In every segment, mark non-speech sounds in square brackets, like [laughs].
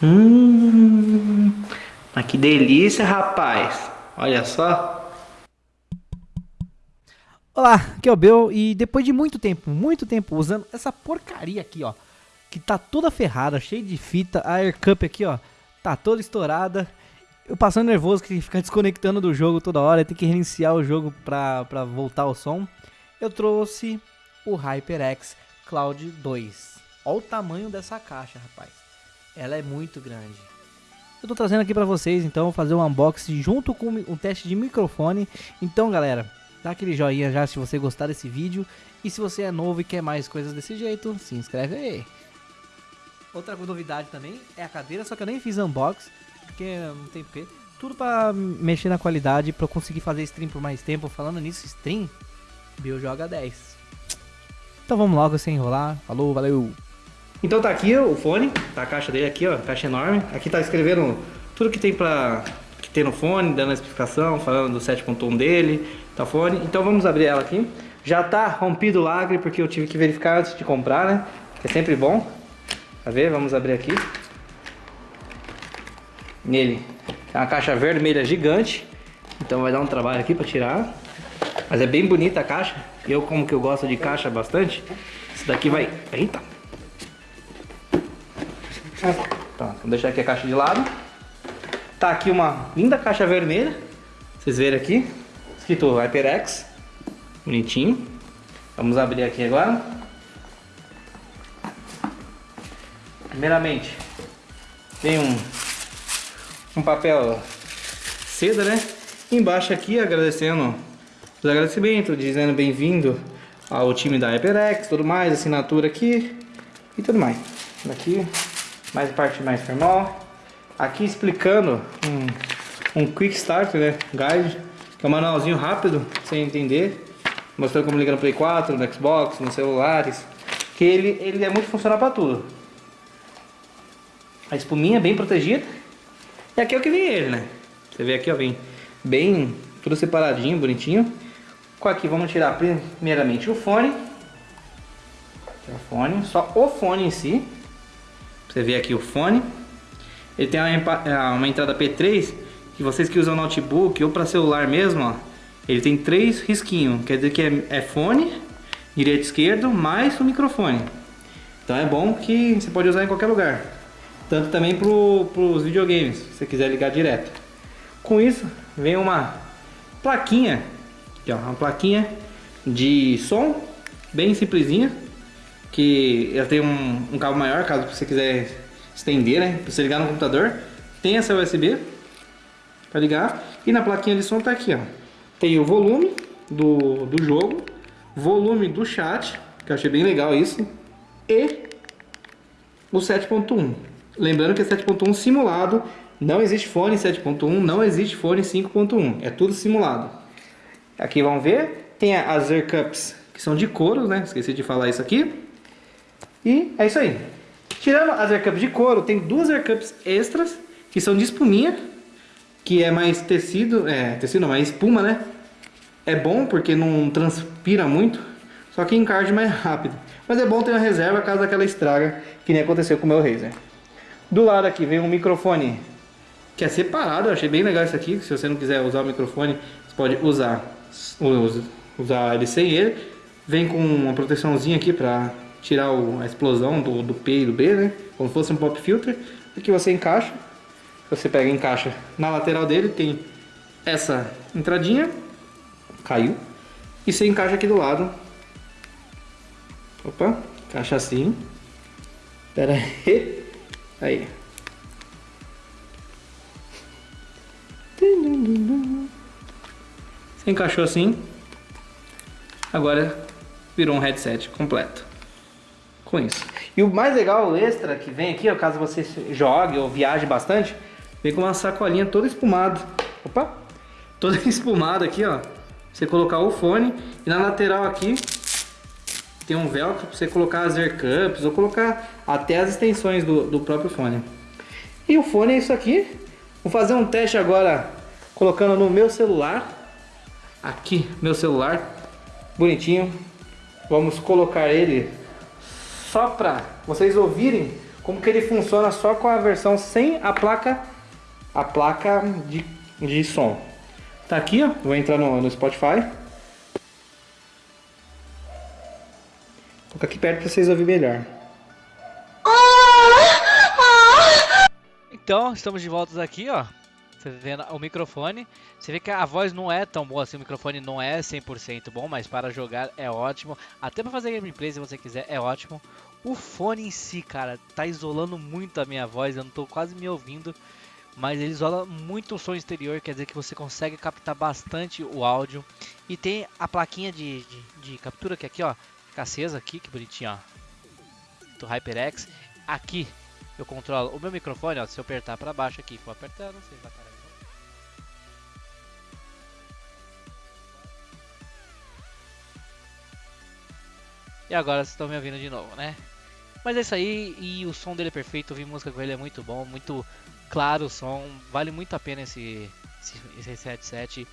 Hum, mas que delícia, rapaz. Olha só. Olá, aqui é o Bel e depois de muito tempo, muito tempo usando essa porcaria aqui, ó, que tá toda ferrada, cheia de fita, a Air Cup aqui, ó, tá toda estourada. Eu passando nervoso que fica desconectando do jogo toda hora, tem que reiniciar o jogo pra, pra voltar o som. Eu trouxe o HyperX Cloud 2. Olha o tamanho dessa caixa, rapaz. Ela é muito grande. Eu tô trazendo aqui pra vocês, então, fazer um unboxing junto com um teste de microfone. Então, galera, dá aquele joinha já se você gostar desse vídeo. E se você é novo e quer mais coisas desse jeito, se inscreve aí. Outra novidade também é a cadeira, só que eu nem fiz unboxing, porque não tem porquê. Tudo pra mexer na qualidade, pra eu conseguir fazer stream por mais tempo. Falando nisso, stream, Bill joga 10. Então vamos logo sem enrolar. Falou, valeu! Então tá aqui o fone, tá a caixa dele aqui, ó, caixa enorme. Aqui tá escrevendo tudo que tem pra que tem no fone, dando a explicação, falando do 7.1 dele, tá fone. Então vamos abrir ela aqui. Já tá rompido o lagre porque eu tive que verificar antes de comprar, né? Que é sempre bom. Tá ver? Vamos abrir aqui. Nele é uma caixa vermelha gigante. Então vai dar um trabalho aqui pra tirar. Mas é bem bonita a caixa. Eu como que eu gosto de caixa bastante. Isso daqui vai... Eita! Tá, vou deixar aqui a caixa de lado. Tá aqui uma linda caixa vermelha. Vocês verem aqui. Escrito HyperX. Bonitinho. Vamos abrir aqui agora. Primeiramente, tem um, um papel seda, né? Embaixo aqui, agradecendo os agradecimentos, dizendo bem-vindo ao time da HyperX, tudo mais, assinatura aqui e tudo mais. Aqui mais parte mais formal. Aqui explicando um, um Quick Start né, Guide, que é um manualzinho rápido, sem entender. Mostrando como ligar no Play 4, no Xbox, nos celulares. Que ele, ele é muito funcional para tudo. A espuminha bem protegida. E aqui é o que vem ele, né? Você vê aqui, ó, vem bem tudo separadinho, bonitinho. Com aqui vamos tirar primeiramente o fone. O fone, só o fone em si. Você vê aqui o fone. Ele tem uma, é, uma entrada P3, que vocês que usam notebook ou para celular mesmo, ó, ele tem três risquinhos. Quer dizer que é, é fone, direito e esquerdo, mais o microfone. Então é bom que você pode usar em qualquer lugar. Tanto também para os videogames, se você quiser ligar direto. Com isso, vem uma plaquinha, aqui, ó, uma plaquinha de som, bem simplesinha que ela tem um, um cabo maior, caso você quiser estender, né? Pra você ligar no computador. Tem essa USB para ligar. E na plaquinha de som tá aqui, ó. Tem o volume do, do jogo, volume do chat, que eu achei bem legal isso, e o 7.1. Lembrando que é 7.1 simulado, não existe fone 7.1, não existe fone 5.1, é tudo simulado. Aqui vamos ver, tem as Air Cups que são de couro, né? Esqueci de falar isso aqui. E é isso aí. Tirando as aircups de couro, tem duas aircups extras, que são de espuminha, que é mais tecido, é, tecido não, mais espuma, né? É bom porque não transpira muito, só que encarde mais rápido. Mas é bom ter uma reserva caso aquela estraga, que nem aconteceu com o meu Razer. Do lado aqui vem um microfone que é separado, eu achei bem legal isso aqui. Se você não quiser usar o microfone, você pode usar, usar ele sem ele. Vem com uma proteçãozinha aqui para tirar o, a explosão do, do P e do B, né? Como se fosse um pop filter. Aqui você encaixa. Você pega e encaixa na lateral dele, tem essa entradinha. Caiu. E você encaixa aqui do lado. Opa, encaixa assim. Pera aí. Aí. Você encaixou assim. Agora virou um headset completo com isso. E o mais legal, o extra que vem aqui, ó, caso você jogue ou viaje bastante, vem com uma sacolinha toda espumada. Opa! Toda [laughs] espumada aqui, ó. Você colocar o fone e na lateral aqui tem um velcro para você colocar as air ou colocar até as extensões do, do próprio fone. E o fone é isso aqui. Vou fazer um teste agora colocando no meu celular. Aqui, meu celular. Bonitinho. Vamos colocar ele só para vocês ouvirem como que ele funciona só com a versão sem a placa a placa de, de som. Tá aqui, ó. Vou entrar no, no Spotify. Vou aqui perto para vocês ouvirem melhor. Então, estamos de volta aqui, ó. Você vendo o microfone. Você vê que a voz não é tão boa assim, o microfone não é 100% bom, mas para jogar é ótimo. Até para fazer gameplay, se você quiser, é ótimo. O fone em si, cara, tá isolando muito a minha voz, eu não tô quase me ouvindo. Mas ele isola muito o som exterior, quer dizer que você consegue captar bastante o áudio. E tem a plaquinha de, de, de captura que aqui, ó, fica acesa aqui, que bonitinho, ó. Do HyperX. Aqui eu controlo o meu microfone, ó, se eu apertar para baixo aqui, apertar, não sei, vai E agora vocês estão me ouvindo de novo, né? Mas é isso aí, e o som dele é perfeito, ouvir música com ele é muito bom, muito claro o som, vale muito a pena esse, esse, esse headset.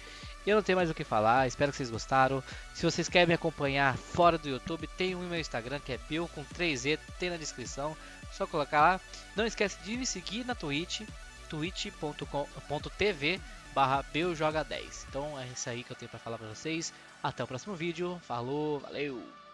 Eu não tenho mais o que falar, espero que vocês gostaram. Se vocês querem me acompanhar fora do YouTube, tem o meu Instagram que é Bill com 3E, tem na descrição, só colocar lá. Não esquece de me seguir na Twitch, twitch.tv barra 10 Então é isso aí que eu tenho para falar para vocês. Até o próximo vídeo, falou, valeu!